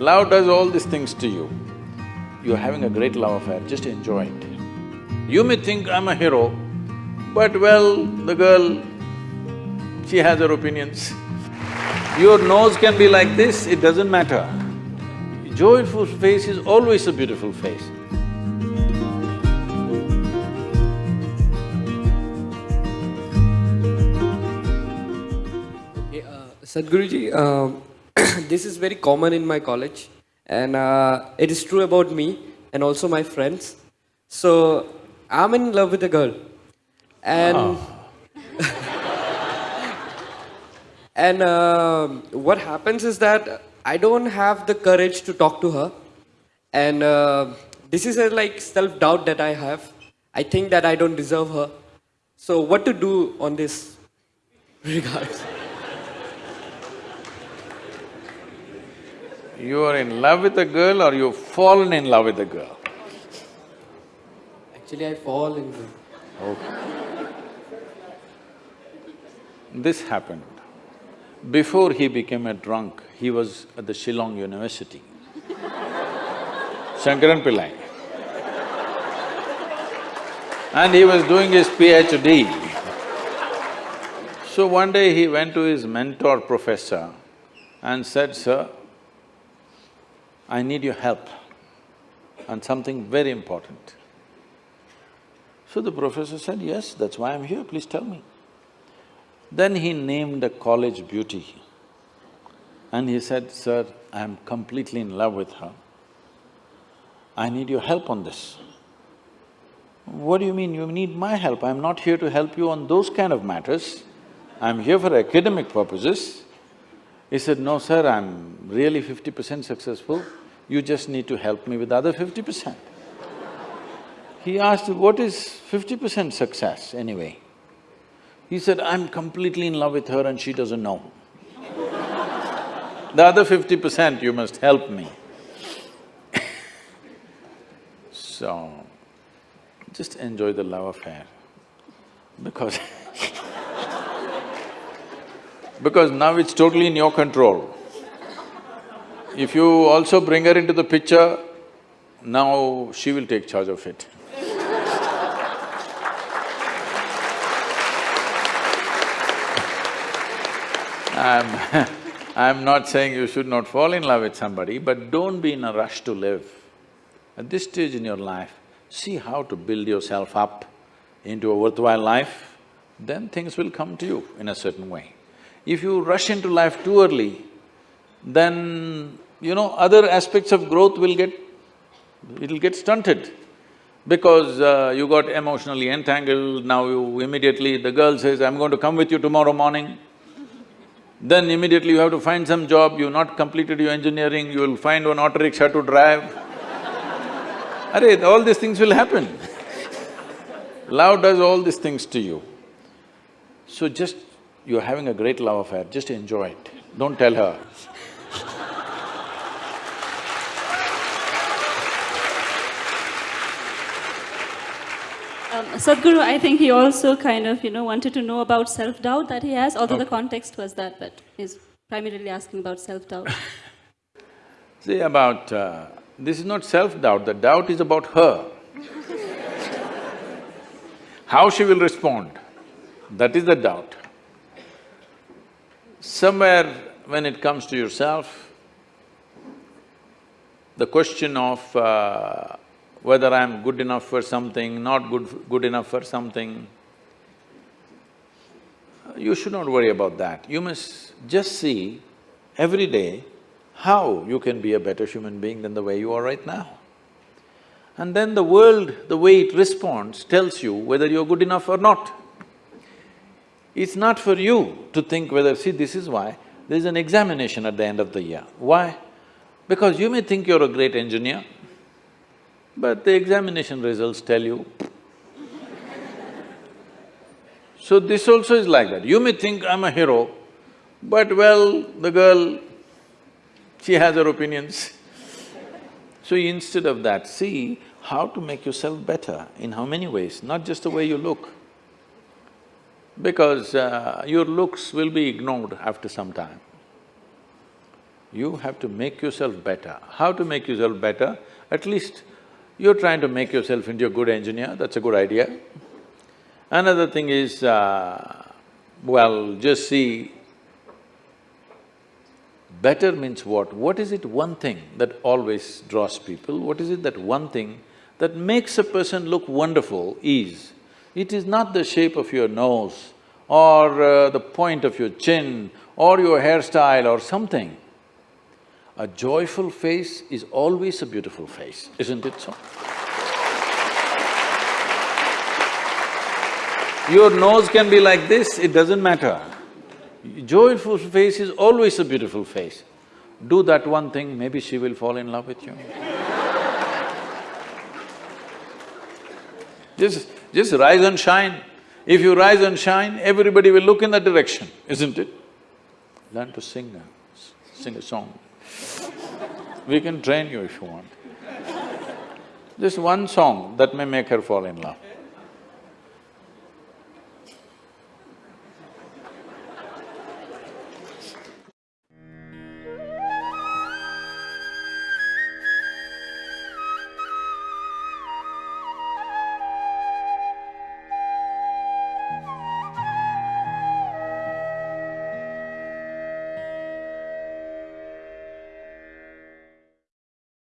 Love does all these things to you. You're having a great love affair, just enjoy it. You may think, I'm a hero, but well, the girl, she has her opinions. Your nose can be like this, it doesn't matter. Joyful face is always a beautiful face. Sadhguruji, um, this is very common in my college and uh, it is true about me and also my friends. So, I'm in love with a girl and… Oh. and uh, what happens is that I don't have the courage to talk to her and uh, this is a like self-doubt that I have. I think that I don't deserve her. So what to do on this regards? You are in love with a girl or you've fallen in love with a girl? Actually, I fall in love. Okay. This happened. Before he became a drunk, he was at the Shillong University. Shankaran Pillai. And he was doing his PhD. So one day he went to his mentor professor and said, Sir, I need your help on something very important. So the professor said, yes, that's why I'm here, please tell me. Then he named a college beauty and he said, sir, I'm completely in love with her. I need your help on this. What do you mean, you need my help? I'm not here to help you on those kind of matters. I'm here for academic purposes. He said, no sir, I'm really fifty percent successful you just need to help me with the other fifty percent. He asked, what is fifty percent success anyway? He said, I'm completely in love with her and she doesn't know. the other fifty percent you must help me. so, just enjoy the love affair because because now it's totally in your control. If you also bring her into the picture, now she will take charge of it. I'm I'm not saying you should not fall in love with somebody, but don't be in a rush to live. At this stage in your life, see how to build yourself up into a worthwhile life, then things will come to you in a certain way. If you rush into life too early, then you know, other aspects of growth will get… it'll get stunted because uh, you got emotionally entangled, now you immediately… the girl says, I'm going to come with you tomorrow morning. Then immediately you have to find some job, you've not completed your engineering, you will find one auto rickshaw to drive. All these things will happen. Love does all these things to you. So just… you're having a great love affair, just enjoy it, don't tell her. Um, Sadhguru, I think he also kind of, you know, wanted to know about self-doubt that he has, although okay. the context was that, but he's primarily asking about self-doubt. See, about… Uh, this is not self-doubt, the doubt is about her. How she will respond, that is the doubt. Somewhere when it comes to yourself, the question of uh, whether I'm good enough for something, not good… good enough for something. You should not worry about that. You must just see every day how you can be a better human being than the way you are right now. And then the world, the way it responds, tells you whether you're good enough or not. It's not for you to think whether… see, this is why there's an examination at the end of the year. Why? Because you may think you're a great engineer, but the examination results tell you. so this also is like that. You may think I'm a hero, but well, the girl, she has her opinions. so instead of that, see how to make yourself better, in how many ways, not just the way you look. Because uh, your looks will be ignored after some time. You have to make yourself better. How to make yourself better? At least you're trying to make yourself into a good engineer, that's a good idea. Another thing is, uh, well, just see, better means what? What is it one thing that always draws people? What is it that one thing that makes a person look wonderful is, it is not the shape of your nose or uh, the point of your chin or your hairstyle or something. A joyful face is always a beautiful face, isn't it so? Your nose can be like this, it doesn't matter. Joyful face is always a beautiful face. Do that one thing, maybe she will fall in love with you. just… just rise and shine. If you rise and shine, everybody will look in that direction, isn't it? Learn to sing sing a song. We can train you if you want. Just one song that may make her fall in love.